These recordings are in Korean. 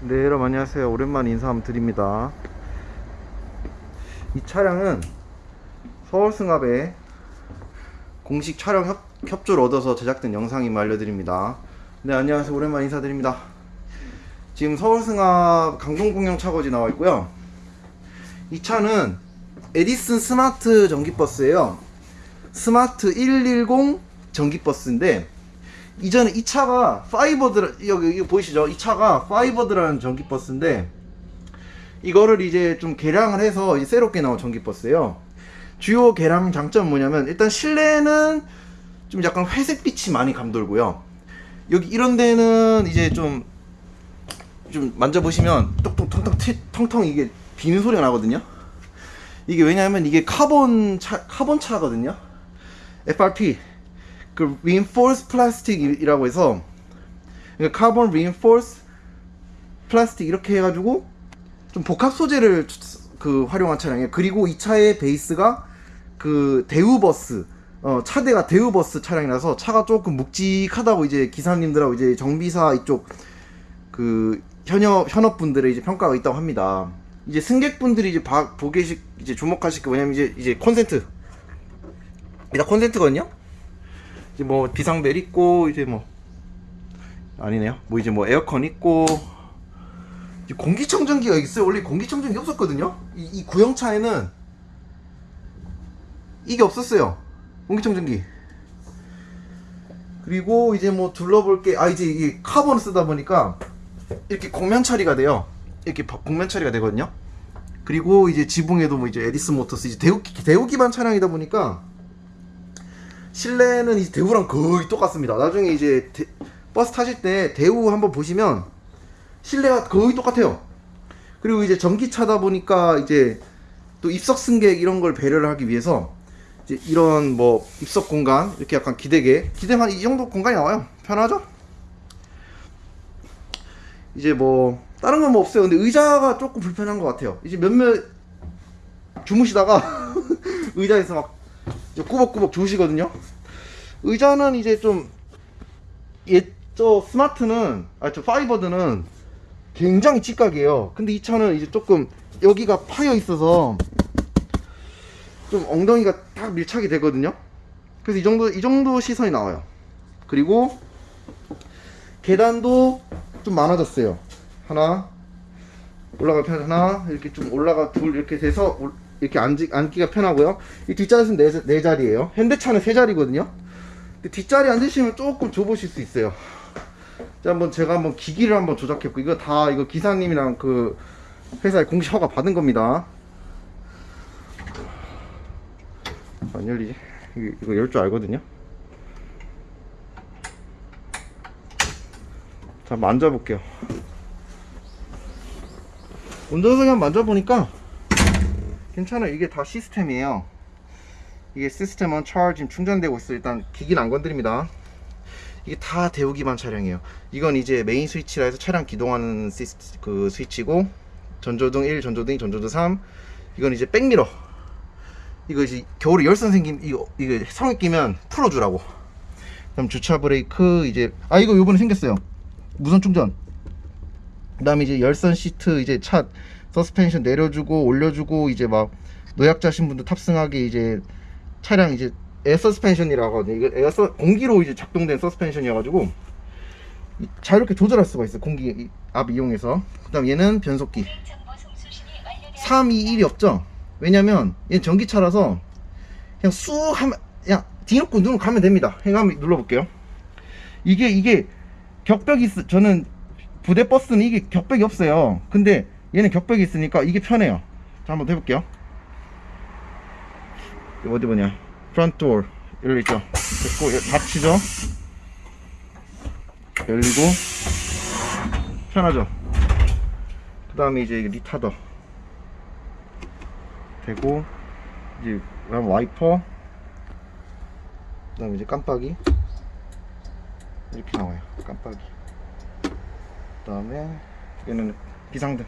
네 여러분 안녕하세요. 오랜만에 인사 한번 드립니다. 이 차량은 서울승합에 공식 촬영 협, 협조를 얻어서 제작된 영상임을 알려드립니다. 네 안녕하세요. 오랜만에 인사드립니다. 지금 서울승합 강동공영 차고지 나와 있고요. 이 차는 에디슨 스마트 전기버스예요. 스마트 110 전기버스인데 이전에 이 차가 파이버드 여기 이거 보이시죠? 이 차가 파이버드라는 전기 버스인데 이거를 이제 좀 개량을 해서 이제 새롭게 나온 전기 버스예요. 주요 개량 장점은 뭐냐면 일단 실내는 좀 약간 회색빛이 많이 감돌고요. 여기 이런 데는 이제 좀좀 만져보시면 똑똑 텅텅 튀- 텅텅 이게 비는 소리가 나거든요. 이게 왜냐하면 이게 카본 차 카본 차거든요. FRP 그 reinforced plastic이라고 해서 그러니까 carbon reinforced plastic 이렇게 해가지고 좀 복합 소재를 그 활용한 차량이에요. 그리고 이 차의 베이스가 그 대우버스 어, 차대가 대우버스 차량이라서 차가 조금 묵직하다고 이제 기사님들하고 이제 정비사 이쪽 그 현업 현업분들의 이제 평가가 있다고 합니다. 이제 승객분들이 이제 시, 이제 주목하실 게 뭐냐면 이제 이제 콘센트 이다 콘센트거든요. 이제 뭐 비상벨 있고 이제 뭐 아니네요. 뭐 이제 뭐 에어컨 있고 공기청정기가 있어요. 원래 공기청정기 없었거든요. 이, 이 구형차에는 이게 없었어요. 공기청정기. 그리고 이제 뭐 둘러볼 게 아 이제 이게 카본 쓰다 보니까 이렇게 곡면 처리가 돼요. 이렇게 바- 곡면 처리가 되거든요. 그리고 이제 지붕에도 뭐 이제 에디슨 모터스 이제 대우 대우 기반 차량이다 보니까 실내는 이제 대우랑 거의 똑같습니다. 나중에 이제 대- 버스 타실 때 대우 한번 보시면 실내가 거의 똑같아요. 그리고 이제 전기차다 보니까 이제 또 입석 승객 이런 걸 배려를 하기 위해서 이제 이런 뭐 입석 공간 이렇게 약간 기대게 기대만 이 정도 공간이 나와요. 편하죠? 이제 뭐 다른 건 뭐 없어요. 근데 의자가 조금 불편한 것 같아요. 이제 몇몇 주무시다가 의자에서 막 꾸벅꾸벅 주무시거든요. 의자는 이제 좀 옛저 스마트는 아저 파이버드는 굉장히 찌깍이에요. 근데 이 차는 이제 조금 여기가 파여 있어서 좀 엉덩이가 딱 밀착이 되거든요. 그래서 이 정도 이 정도 시선이 나와요. 그리고 계단도 좀 많아졌어요. 하나 올라가 편 하나 이렇게 좀 올라가 둘 이렇게 돼서 올- 이렇게 앉기, 앉기가 편하고요. 이 뒷자리는 네, 자- 네 자리예요. 현대차는 세 자리거든요. 근데 뒷자리 앉으시면 조금 좁으실 수 있어요. 자, 한번 제가 한번 기기를 한번 조작했고 이거 다 이거 기사님이랑 그 회사에 공식 허가 받은 겁니다. 안 열리지? 이거, 열 줄 알거든요. 자, 앉아볼게요. 운전석에 한번 만져보니까 괜찮아요. 이게 다 시스템이에요. 이게 시스템은 차र्지 충전되고 있어요. 일단 기기는 안 건드립니다. 이게 다 대우 기반 차량이에요. 이건 이제 메인 스위치라 해서 차량 기동하는 시스, 그 스위치고 전조등 1, 전조등 2, 전조등 3. 이건 이제 백미러. 이거 이제 겨울에 열선 생김 이거 이거 성에 끼면 풀어주라고. 그럼 주차 브레이크 이제 아 이거 요번에 생겼어요. 무선 충전. 그 다음에 이제 열선 시트 이제 차 서스펜션 내려주고 올려주고 이제 막 노약자신 분들 탑승하게 이제 차량 이제 에어 서스펜션이라고 하거든요. 에어 서 공기로 이제 작동된 서스펜션이어 가지고 이- 자유롭게 조절할 수가 있어요. 공기 이- 압 이용해서. 그다음 얘는 변속기. 3, 2, 1이 없죠. 왜냐면 얘는 전기차라서 그냥 쑥 하면 그냥 뒤놓고 누르면 가면 됩니다. 그냥 한번 눌러 볼게요. 이게 이게 격벽이 있, 저는 부대 버스는 이게 격벽이 없어요. 근데 얘는 격벽이 있으니까 이게 편해요. 자, 한번 해볼게요. 이거 어디 보냐. 프런트 도어 열려 있죠. 됐고, 여- 닫히죠. 열리고, 편하죠. 그 다음에 이제 리타더. 되고, 이제 와이퍼. 그 다음에 이제 깜빡이. 이렇게 나와요. 깜빡이. 그 다음에 얘는 비상등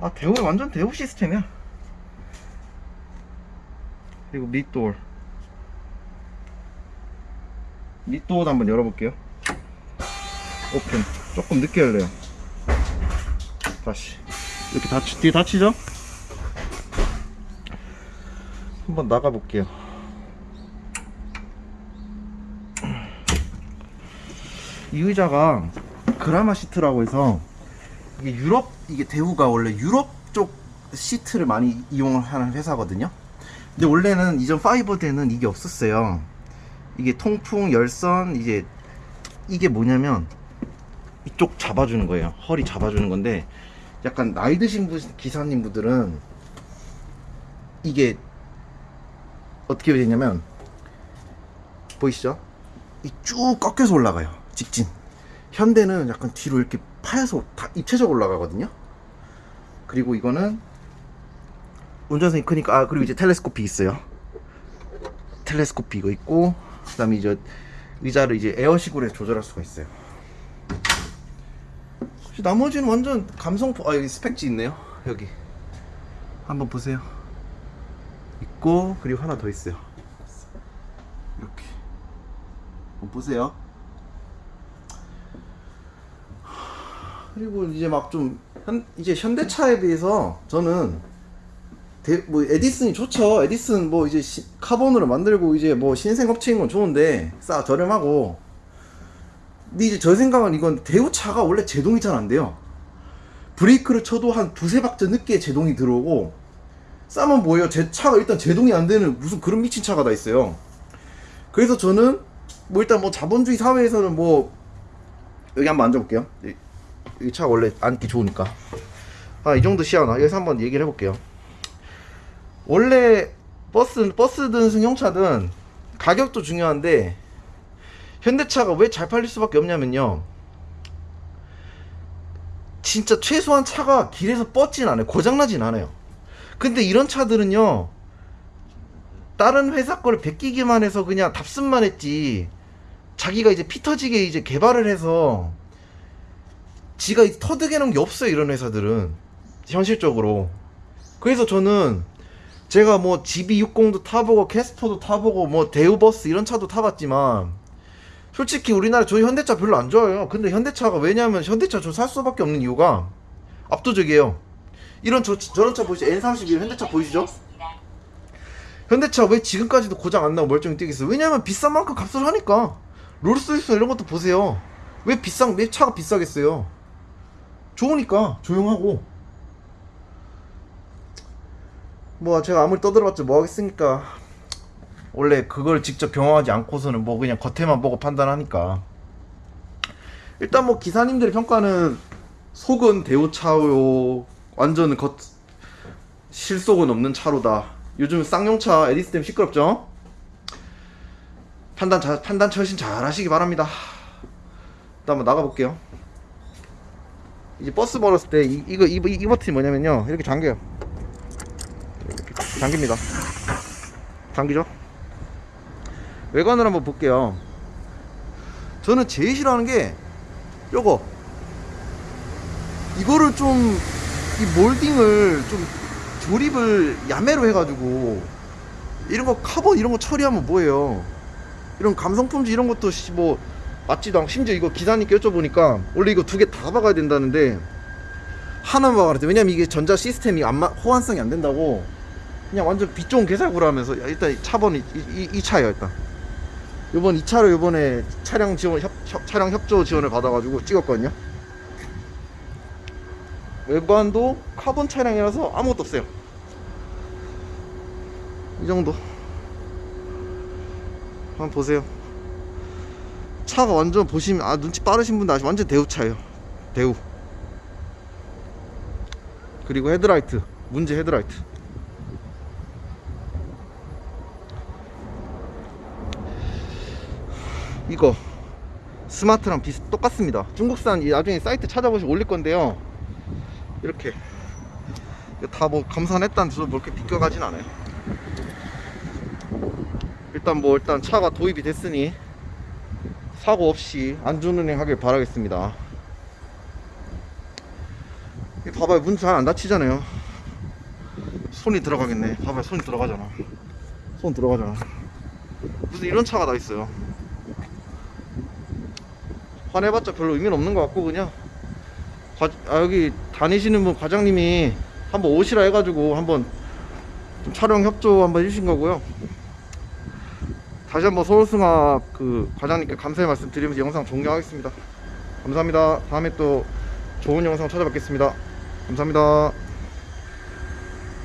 아 대우 완전 대우 시스템이야. 그리고 밑돌 밑도어도 한번 열어볼게요. 오픈. 조금 늦게 열려요. 다시. 이렇게 닫히, 뒤에 닫히죠? 한번 나가볼게요. 이 의자가 그라마 시트라고 해서 이게 유럽 이게 대우가 원래 유럽 쪽 시트를 많이 이용하는 회사거든요. 근데 원래는 이전 파이버대는 이게 없었어요. 이게 통풍 열선 이제 이게 뭐냐면 이쪽 잡아주는 거예요. 허리 잡아주는 건데 약간 나이 드신 분 기사님 분들은 이게 어떻게 되냐면 보이시죠? 이 쭉 꺾여서 올라가요. 직진. 현대는 약간 뒤로 이렇게 파여서 다 입체적으로 올라가거든요. 그리고 이거는 운전석이 크니까 아 그리고 이제 텔레스코피 있어요. 텔레스코피 이거 있고 그 다음에 이제 의자를 이제 에어식으로 조절할 수가 있어요. 나머지는 완전 감성포 아 여기 스펙지 있네요. 여기 한번 보세요. 있고 그리고 하나 더 있어요. 이렇게 한번 보세요. 그리고 이제 막 좀 이제 현대차에 비해서 저는 대, 뭐 에디슨이 좋죠. 에디슨 뭐 이제 시- 카본으로 만들고 이제 뭐 신생 업체인 건 좋은데 싸 저렴하고. 근데 이제 저 생각은 이건 대우차가 원래 제동이 잘 안 돼요. 브레이크를 쳐도 한 두세 박자 늦게 제동이 들어오고 싸면 뭐예요? 제 차가 일단 제동이 안 되는 무슨 그런 미친 차가 다 있어요. 그래서 저는 뭐 일단 뭐 자본주의 사회에서는 뭐 여기 한번 앉아볼게요. 이- 이차 원래 앉기 좋으니까. 아, 이 정도 시야나. 여기서 한번 얘기를 해볼게요. 원래 버스, 버스든 승용차든 가격도 중요한데, 현대차가 왜 잘 팔릴 수밖에 없냐면요. 진짜 최소한 차가 길에서 뻗진 않아요. 고장나진 않아요. 근데 이런 차들은요, 다른 회사 거를 베끼기만 해서 그냥 답습만 했지, 자기가 이제 피 터지게 이제 개발을 해서, 지가 터득해 놓은 게 없어요 이런 회사들은. 현실적으로. 그래서 저는 제가 뭐 GB60도 타보고 캐스퍼도 타보고 뭐 대우버스 이런 차도 타봤지만 솔직히 우리나라 저희 현대차 별로 안 좋아요. 근데 현대차가 왜냐면 현대차 저 살 수밖에 없는 이유가 압도적이에요. 이런 저, 저런 차 보이시죠? N31 현대차 보이시죠? 현대차 왜 지금까지도 고장 안 나고 멀쩡히 뛰겠어요? 왜냐면 비싼 만큼 값을 하니까 롤스로이스 이런 것도 보세요. 왜 비싼 왜 차가 비싸겠어요 좋으니까 조용하고. 뭐 제가 아무리 떠들어봤자 뭐 하겠습니까? 원래 그걸 직접 경험하지 않고서는 뭐 그냥 겉에만 보고 판단하니까. 일단 뭐 기사님들의 평가는 속은 대우차요. 완전 겉 실속은 없는 차로다. 요즘 쌍용차 에디스템 시끄럽죠? 판단 잘 판단 철신 잘 하시기 바랍니다. 일단 한번 나가볼게요 이제 버스 벌었을 때 이, 이거 이, 이 버튼이 뭐냐면요. 이렇게 잠겨요. 이렇게 잠깁니다. 잠기죠? 외관을 한번 볼게요. 저는 제일 싫어하는 게 요거. 이거를 좀 이 몰딩을 좀 조립을 야매로 해가지고 이런 거 카본 이런 거 처리하면 뭐예요? 이런 감성 품질 이런 것도 씨, 뭐 맞지도 않고 심지어 이거 기사님께 여쭤보니까 원래 이거 두 개 다 박아야 된다는데 하나만 박아야 돼. 왜냐면 이게 전자 시스템이 안 마, 호환성이 안 된다고. 그냥 완전 빛 좋은 개살구로 하면서 야, 일단 이 차번이 이, 이, 이 차예요 일단. 요번 이 차로 요번에 차량 지원 협, 협- 차량 협조 지원을 받아가지고 찍었거든요. 외관도 카본 차량이라서 아무것도 없어요. 이 정도. 한번 보세요 차가 완전 보시면 아 눈치 빠르신 분들 아시 완전 대우차예요. 대우. 그리고 헤드라이트 문제 헤드라이트. 이거 스마트랑 비슷 똑같습니다. 중국산 이 나중에 사이트 찾아보시면 올릴 건데요. 이렇게. 다 뭐 감산했다는 저도 뭐 이렇게 비껴가진 않아요. 일단 뭐 일단 차가 도입이 됐으니 사고 없이 안전운행 하길 바라겠습니다. 이 봐봐요. 문 잘 안 닫히잖아요. 손이 들어가겠네. 봐봐요. 손이 들어가잖아. 손 들어가잖아. 무슨 이런 차가 다 있어요. 화내봤자 별로 의미는 없는 것 같고 그냥. 과, 아, 여기 다니시는 분 과장님이 한번 오시라 해가지고 한번 좀 촬영 협조 한번 해주신 거고요. 다시 한번 서울승합 그 과장님께 감사의 말씀 드리면서 영상 종료하겠습니다. 감사합니다. 다음에 또 좋은 영상 찾아뵙겠습니다. 감사합니다.